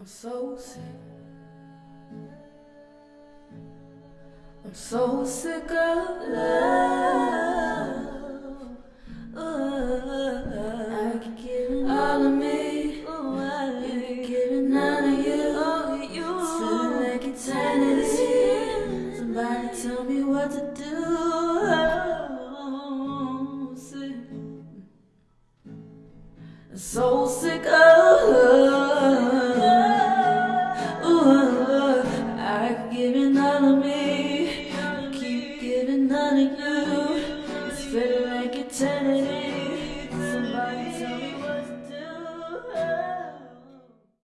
I'm so sick. I'm so sick of love. Ooh, I keep giving all of me. Ooh, I keep giving none of you. Oh, you. Feeling like eternity. Somebody tell me what to do. Oh, sick. So sick of love. giving all of me. I keep giving none of you. It's better like eternity.